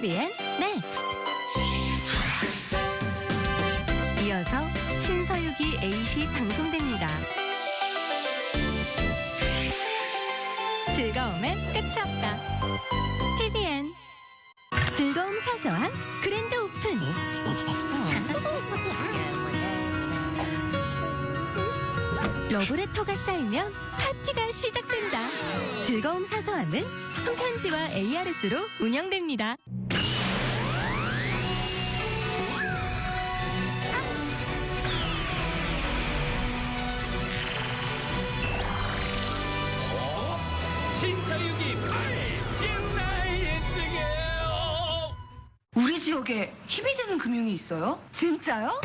TVN next 이어서 신서유기 A시 방송됩니다. 즐거움엔 끝이 없다. TVN 즐거움 사소한 grand open 러브레터가 쌓이면 파티가 시작된다. 즐거움 사소한은 손편지와 ARS로 운영됩니다. 신사유기 8 옛날 예증이에요 우리 지역에 힘이 되는 금융이 있어요? 진짜요?